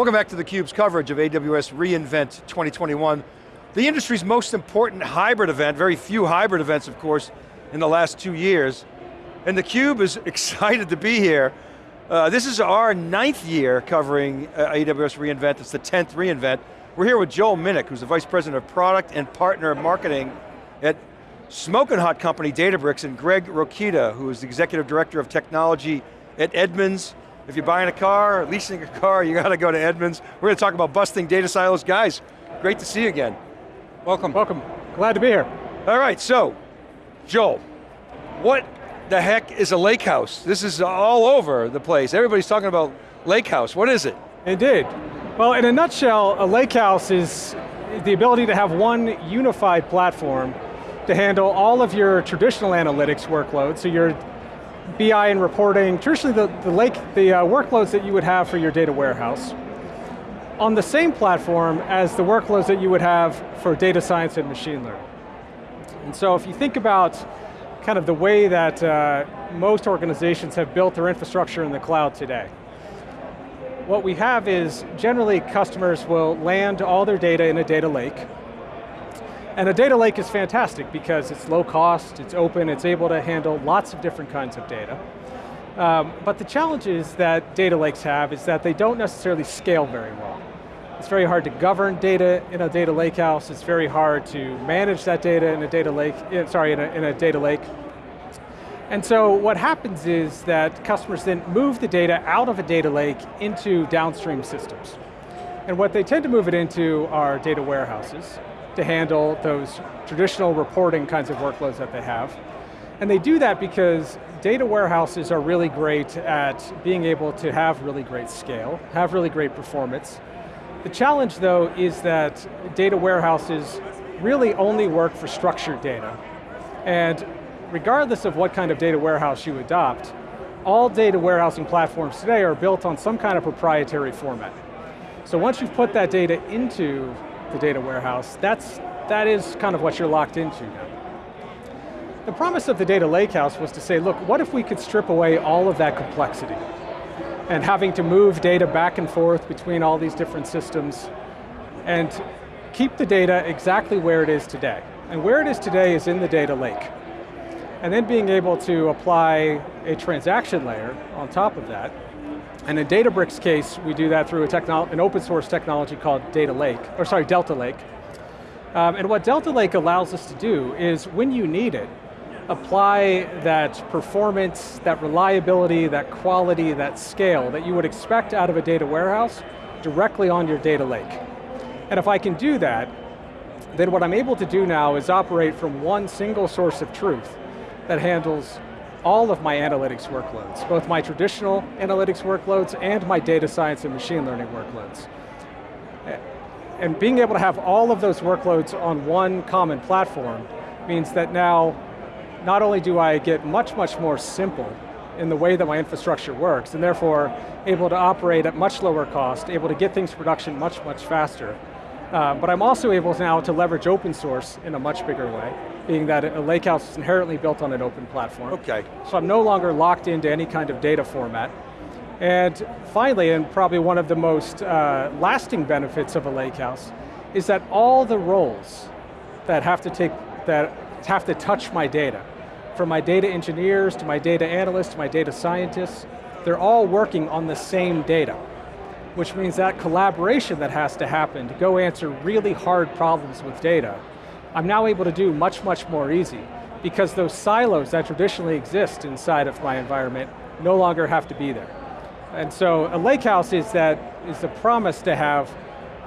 Welcome back to theCUBE's coverage of AWS reInvent 2021. The industry's most important hybrid event, very few hybrid events of course, in the last two years. And theCUBE is excited to be here. Uh, this is our ninth year covering uh, AWS reInvent, it's the 10th reInvent. We're here with Joel Minnick, who's the Vice President of Product and Partner Marketing at smoking hot company Databricks, and Greg Rokita, who is the Executive Director of Technology at Edmunds. If you're buying a car, or leasing a car, you got to go to Edmunds. We're going to talk about busting data silos. Guys, great to see you again. Welcome. Welcome, glad to be here. All right, so, Joel, what the heck is a lake house? This is all over the place. Everybody's talking about lake house. What is it? Indeed. Well, in a nutshell, a lake house is the ability to have one unified platform to handle all of your traditional analytics workloads, so your BI and reporting, traditionally the, the, lake, the uh, workloads that you would have for your data warehouse, on the same platform as the workloads that you would have for data science and machine learning. And so if you think about kind of the way that uh, most organizations have built their infrastructure in the cloud today, what we have is generally customers will land all their data in a data lake, and a data lake is fantastic because it's low cost, it's open, it's able to handle lots of different kinds of data. Um, but the challenges that data lakes have is that they don't necessarily scale very well. It's very hard to govern data in a data lake house. It's very hard to manage that data in a data lake, eh, sorry, in a, in a data lake. And so what happens is that customers then move the data out of a data lake into downstream systems. And what they tend to move it into are data warehouses to handle those traditional reporting kinds of workloads that they have. And they do that because data warehouses are really great at being able to have really great scale, have really great performance. The challenge though is that data warehouses really only work for structured data. And regardless of what kind of data warehouse you adopt, all data warehousing platforms today are built on some kind of proprietary format. So once you've put that data into the data warehouse, that's, that is kind of what you're locked into now. The promise of the data lakehouse was to say, look, what if we could strip away all of that complexity and having to move data back and forth between all these different systems and keep the data exactly where it is today. And where it is today is in the data lake. And then being able to apply a transaction layer on top of that and in Databricks case, we do that through an open source technology called Data Lake, or sorry, Delta Lake. Um, and what Delta Lake allows us to do is when you need it, apply that performance, that reliability, that quality, that scale that you would expect out of a data warehouse directly on your data lake. And if I can do that, then what I'm able to do now is operate from one single source of truth that handles all of my analytics workloads, both my traditional analytics workloads and my data science and machine learning workloads. And being able to have all of those workloads on one common platform means that now, not only do I get much, much more simple in the way that my infrastructure works, and therefore able to operate at much lower cost, able to get things to production much, much faster, uh, but I'm also able now to leverage open source in a much bigger way being that a lakehouse is inherently built on an open platform. Okay. So I'm no longer locked into any kind of data format. And finally, and probably one of the most uh, lasting benefits of a lakehouse, is that all the roles that have to take, that have to touch my data, from my data engineers, to my data analysts, to my data scientists, they're all working on the same data which means that collaboration that has to happen to go answer really hard problems with data I'm now able to do much, much more easy because those silos that traditionally exist inside of my environment no longer have to be there. And so a lakehouse is that is the promise to have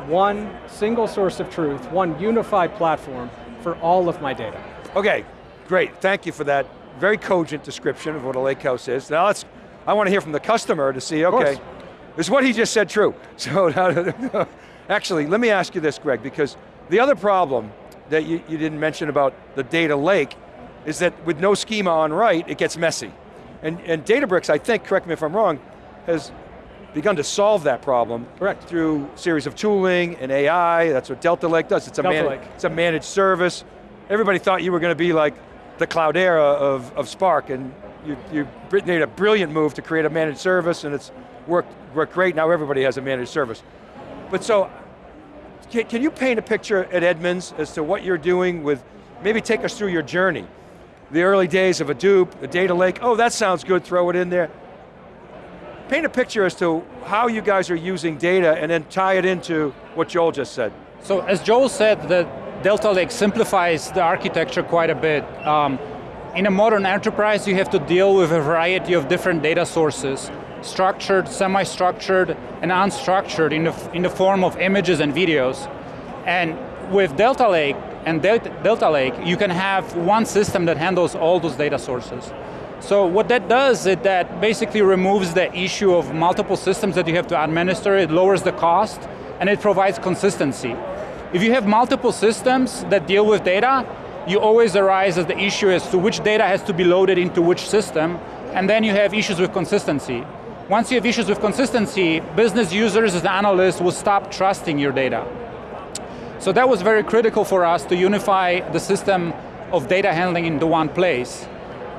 one single source of truth, one unified platform for all of my data. Okay, great, thank you for that very cogent description of what a lakehouse is. Now let's, I want to hear from the customer to see, okay, is what he just said true? So, actually, let me ask you this, Greg, because the other problem that you, you didn't mention about the data lake is that with no schema on write, it gets messy. And, and Databricks, I think, correct me if I'm wrong, has begun to solve that problem Correct. through series of tooling and AI, that's what Delta Lake does, it's a, Delta Lake. it's a managed service. Everybody thought you were going to be like the Cloudera of, of Spark, and you, you made a brilliant move to create a managed service, and it's worked, worked great, now everybody has a managed service. But so, can, can you paint a picture at Edmunds as to what you're doing with, maybe take us through your journey. The early days of Hadoop, a data lake, oh that sounds good, throw it in there. Paint a picture as to how you guys are using data and then tie it into what Joel just said. So as Joel said, the Delta Lake simplifies the architecture quite a bit. Um, in a modern enterprise, you have to deal with a variety of different data sources, structured, semi-structured, and unstructured in the, in the form of images and videos. And with Delta Lake and Delta Lake, you can have one system that handles all those data sources. So what that does is that basically removes the issue of multiple systems that you have to administer, it lowers the cost, and it provides consistency. If you have multiple systems that deal with data, you always arise as the issue as to which data has to be loaded into which system, and then you have issues with consistency. Once you have issues with consistency, business users as analysts will stop trusting your data. So that was very critical for us to unify the system of data handling into one place.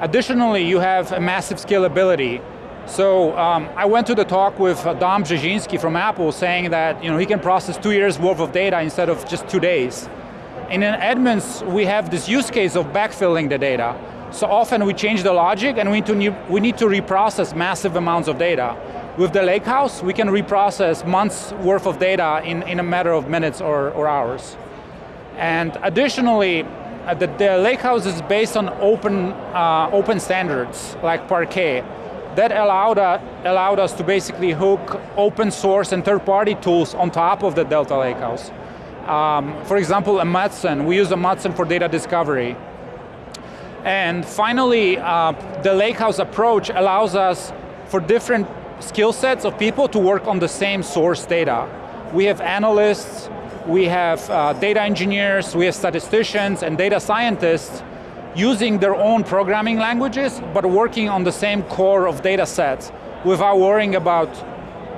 Additionally, you have a massive scalability. So um, I went to the talk with uh, Dom Brzezinski from Apple saying that you know, he can process two years worth of data instead of just two days. And in Edmunds, we have this use case of backfilling the data. So often we change the logic and we need to, we need to reprocess massive amounts of data. With the Lakehouse, we can reprocess months worth of data in, in a matter of minutes or, or hours. And additionally, uh, the, the Lakehouse is based on open, uh, open standards, like Parquet that allowed, uh, allowed us to basically hook open source and third party tools on top of the Delta Lakehouse. Um, for example, Amundsen, we use Amundsen for data discovery. And finally, uh, the Lakehouse approach allows us for different skill sets of people to work on the same source data. We have analysts, we have uh, data engineers, we have statisticians and data scientists using their own programming languages, but working on the same core of data sets without worrying about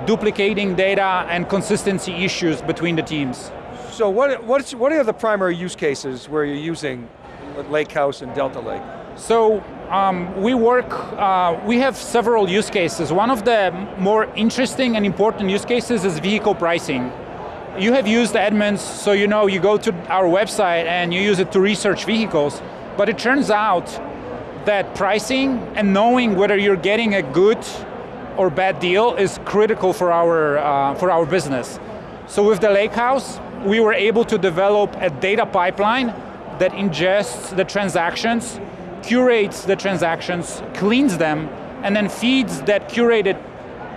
duplicating data and consistency issues between the teams. So what, what's, what are the primary use cases where you're using Lakehouse and Delta Lake? So um, we work, uh, we have several use cases. One of the more interesting and important use cases is vehicle pricing. You have used Edmunds, so you know you go to our website and you use it to research vehicles. But it turns out that pricing and knowing whether you're getting a good or bad deal is critical for our, uh, for our business. So with the Lake House, we were able to develop a data pipeline that ingests the transactions, curates the transactions, cleans them, and then feeds that curated,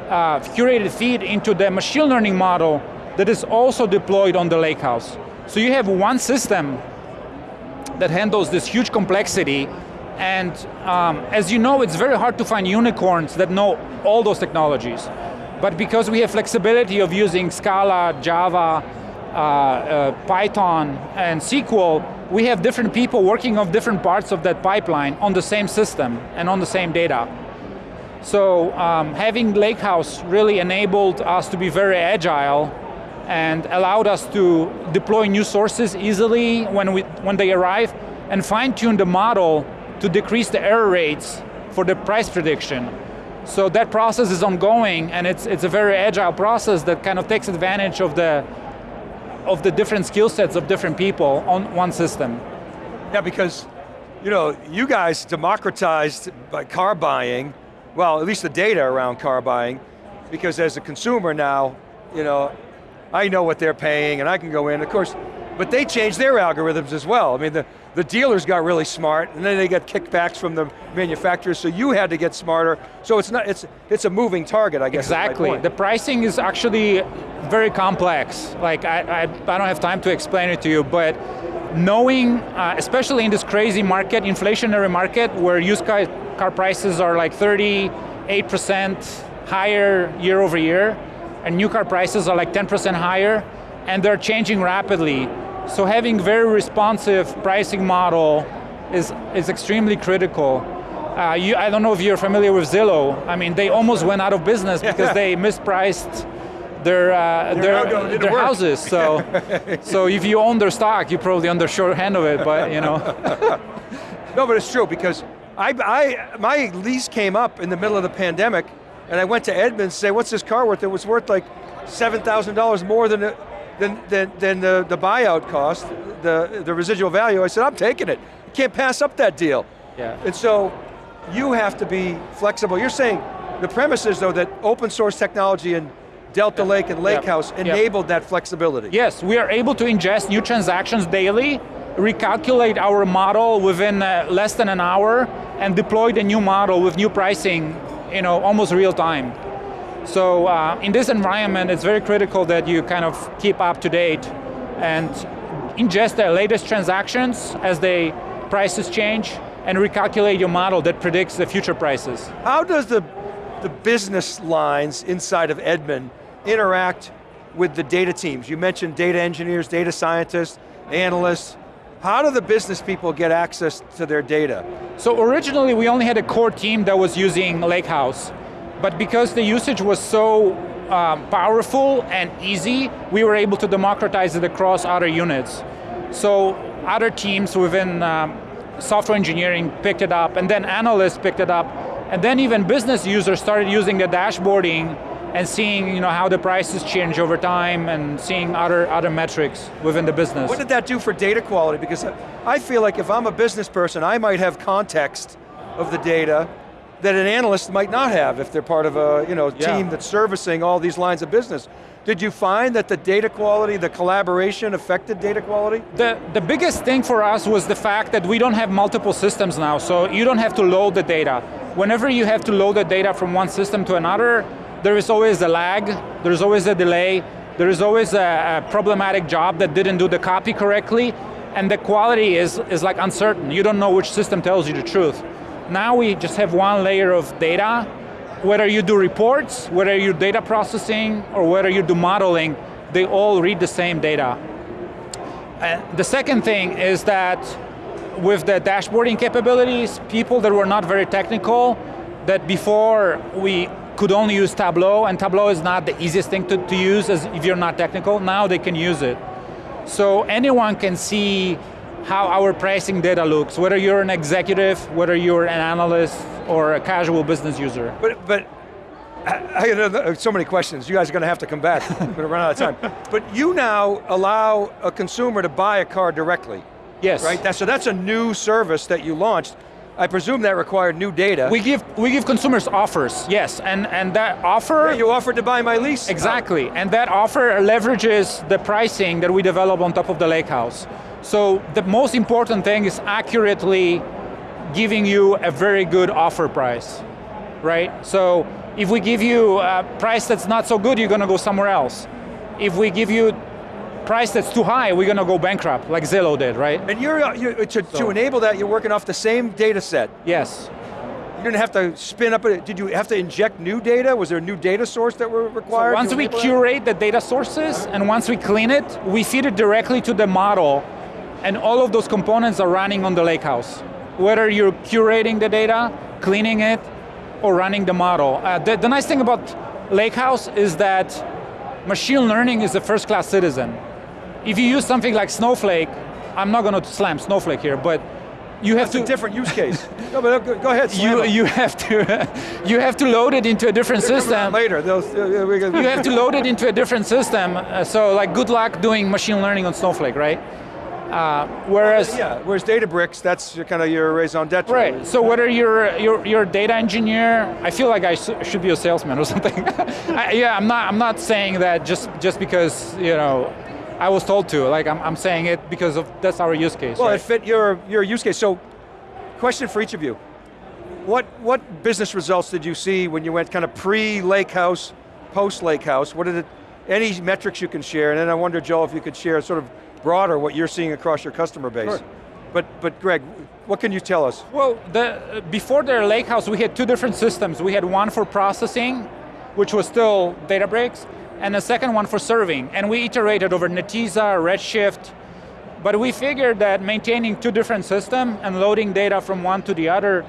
uh, curated feed into the machine learning model that is also deployed on the Lakehouse. So you have one system that handles this huge complexity and um, as you know, it's very hard to find unicorns that know all those technologies. But because we have flexibility of using Scala, Java, uh, uh, Python, and SQL, we have different people working on different parts of that pipeline on the same system and on the same data. So um, having Lakehouse really enabled us to be very agile and allowed us to deploy new sources easily when, we, when they arrive and fine tune the model to decrease the error rates for the price prediction. So that process is ongoing and it's, it's a very agile process that kind of takes advantage of the, of the different skill sets of different people on one system. Yeah, because you know, you guys democratized by car buying, well, at least the data around car buying, because as a consumer now, you know, I know what they're paying and I can go in, of course, but they changed their algorithms as well. I mean, the, the dealers got really smart and then they got kickbacks from the manufacturers, so you had to get smarter. So it's not, it's, it's a moving target, I guess. Exactly, the pricing is actually very complex. Like, I, I, I don't have time to explain it to you, but knowing, uh, especially in this crazy market, inflationary market, where used car, car prices are like 38% higher year over year, and new car prices are like 10% higher, and they're changing rapidly. So having very responsive pricing model is, is extremely critical. Uh, you, I don't know if you're familiar with Zillow. I mean, they almost went out of business because they mispriced their uh, their, their houses. So, so if you own their stock, you're probably on the short hand of it. But you know. no, but it's true because I, I my lease came up in the middle of the pandemic, and I went to Edmunds to say, what's this car worth? It was worth like $7,000 more than, the, than, than, than the, the buyout cost, the, the residual value. I said, I'm taking it. You can't pass up that deal. Yeah. And so, you have to be flexible. You're saying, the premise is though that open source technology and Delta Lake and Lakehouse Yep. enabled that flexibility. Yes, we are able to ingest new transactions daily, recalculate our model within uh, less than an hour, and deploy the new model with new pricing, you know, almost real time. So uh, in this environment, it's very critical that you kind of keep up to date and ingest the latest transactions as the prices change and recalculate your model that predicts the future prices. How does the, the business lines inside of Edmund interact with the data teams? You mentioned data engineers, data scientists, analysts. How do the business people get access to their data? So originally we only had a core team that was using Lakehouse, but because the usage was so um, powerful and easy, we were able to democratize it across other units. So other teams within um, software engineering picked it up, and then analysts picked it up, and then even business users started using the dashboarding and seeing you know, how the prices change over time and seeing other, other metrics within the business. What did that do for data quality? Because I feel like if I'm a business person, I might have context of the data that an analyst might not have if they're part of a you know, Yeah. team that's servicing all these lines of business. Did you find that the data quality, the collaboration affected data quality? The, the biggest thing for us was the fact that we don't have multiple systems now, so you don't have to load the data. Whenever you have to load the data from one system to another, there is always a lag, there's always a delay, there is always a, a problematic job that didn't do the copy correctly, and the quality is, is like uncertain. You don't know which system tells you the truth. Now we just have one layer of data, whether you do reports, whether you do data processing, or whether you do modeling, they all read the same data. And the second thing is that with the dashboarding capabilities, people that were not very technical, that before we could only use Tableau, and Tableau is not the easiest thing to, to use as if you're not technical, now they can use it. So anyone can see how our pricing data looks, whether you're an executive, whether you're an analyst, or a casual business user. But, but I, I uh, so many questions. You guys are going to have to come back. We're going to run out of time. But you now allow a consumer to buy a car directly, Yes. right? That, so that's a new service that you launched. I presume that required new data. We give, we give consumers offers, yes, and, and that offer... you offered to buy my lease. Exactly, and that offer leverages the pricing that we develop on top of the lakehouse. So the most important thing is accurately giving you a very good offer price, right? So if we give you a price that's not so good, you're going to go somewhere else. If we give you price that's too high, we're going to go bankrupt, like Zillow did, right? And you're, uh, you to, to enable that, you're working off the same data set. Yes. You didn't have to spin up, a, did you have to inject new data? Was there a new data source that were required? Once we enable that? curate the data sources and once we clean it, we feed it directly to the model and all of those components are running on the lakehouse. Whether you're curating the data, cleaning it, or running the model. Uh, the, the nice thing about Lakehouse is that machine learning is a first class citizen. If you use something like Snowflake, I'm not going to slam Snowflake here, but you have It's to a different use case. no, but go go ahead, you, you have to you have to load it into a different Coming system. Later, those, uh, we can- you have to load it into a different system. uh, so like good luck doing machine learning on Snowflake, right? Uh, whereas, Yeah, whereas Databricks, that's your- kind of your raison d'etre. right, so whether you're, you're, you're a data engineer, I feel like I should be a salesman or something. I, yeah, I'm not, I'm not saying that just, just because, you know, I was told to, like I'm, I'm saying it because of, that's our use case, Well, right? it fit your, your use case. So, question for each of you. What, what business results did you see when you went kind of pre-Lake House, post-Lake House? What did it, any metrics you can share? And then I wonder, Joel, if you could share sort of broader what you're seeing across your customer base. Sure. But, but Greg, what can you tell us? Well, the, before the Lakehouse, we had two different systems. We had one for processing, which was still Databricks, and the second one for serving. And we iterated over Netezza, Redshift, but we figured that maintaining two different systems and loading data from one to the other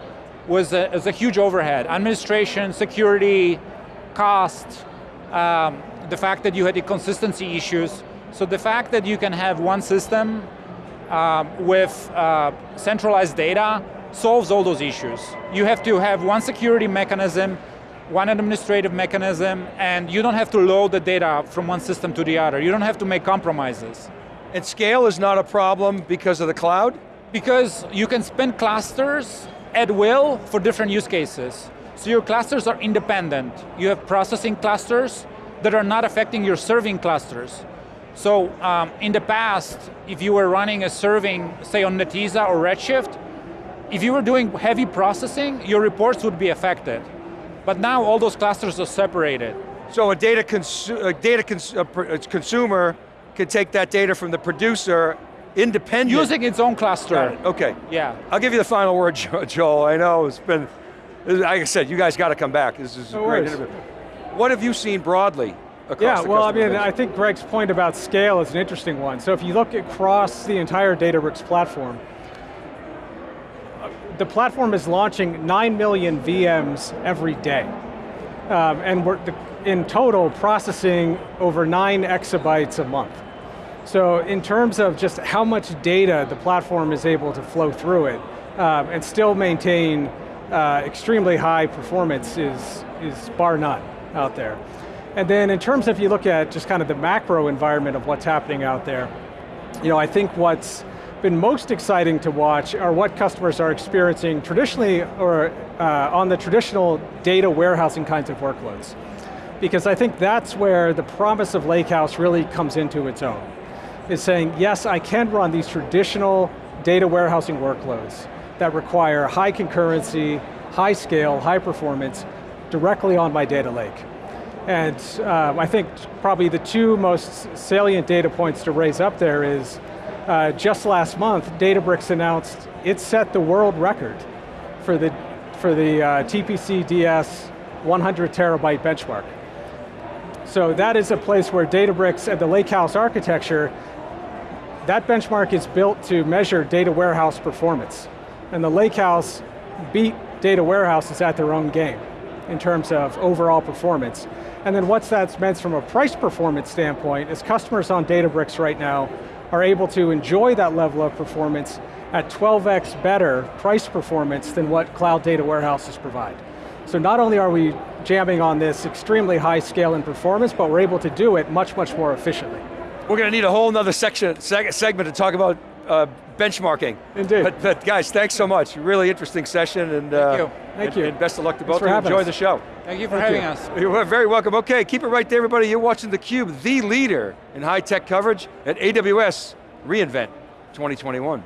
was a, was a huge overhead. Administration, security, cost, um, the fact that you had inconsistency issues. So the fact that you can have one system um, with uh, centralized data solves all those issues. You have to have one security mechanism one administrative mechanism, and you don't have to load the data from one system to the other. You don't have to make compromises. And scale is not a problem because of the cloud? Because you can spin clusters at will for different use cases. So your clusters are independent. You have processing clusters that are not affecting your serving clusters. So um, in the past, if you were running a serving, say on Netezza or Redshift, if you were doing heavy processing, your reports would be affected. But now all those clusters are separated. So a data, consu a data cons a pr- a consumer can take that data from the producer independent. Using its own cluster. Got it, Okay. Yeah. I'll give you the final word, Jo- Joel. I know it's been, like I said, you guys got to come back. This is a No great worries. interview. What have you seen broadly across Yeah, the well, I mean, base? I think Greg's point about scale is an interesting one. So if you look across the entire Databricks platform, the platform is launching 9 million VMs every day. Um, and we're, in total, processing over nine exabytes a month. So in terms of just how much data the platform is able to flow through it, um, and still maintain uh, extremely high performance is, is bar none out there. And then in terms of if you look at just kind of the macro environment of what's happening out there, you know, I think what's been most exciting to watch are what customers are experiencing traditionally or uh, on the traditional data warehousing kinds of workloads. Because I think that's where the promise of Lakehouse really comes into its own. Is saying, yes, I can run these traditional data warehousing workloads that require high concurrency, high scale, high performance, directly on my data lake. And um, I think probably the two most salient data points to raise up there is, uh, just last month, Databricks announced it set the world record for the, for the uh, TPC DS 100 terabyte benchmark. So that is a place where Databricks and the Lakehouse architecture, that benchmark is built to measure data warehouse performance. And the Lakehouse beat data warehouses at their own game in terms of overall performance. And then what's that meant from a price performance standpoint is customers on Databricks right now are able to enjoy that level of performance at 12x better price performance than what cloud data warehouses provide. So not only are we jamming on this extremely high scale and performance, but we're able to do it much, much more efficiently. We're going to need a whole nother section, seg segment to talk about uh, benchmarking. Indeed. But, but guys, thanks so much. Really interesting session and, uh, you. Thank and, you. and best of luck to Thanks both of you. Enjoy us. the show. Thank you for Thank having you. us. You're very welcome. Okay, keep it right there, everybody. You're watching theCUBE, the leader in high-tech coverage at AWS reInvent 2021.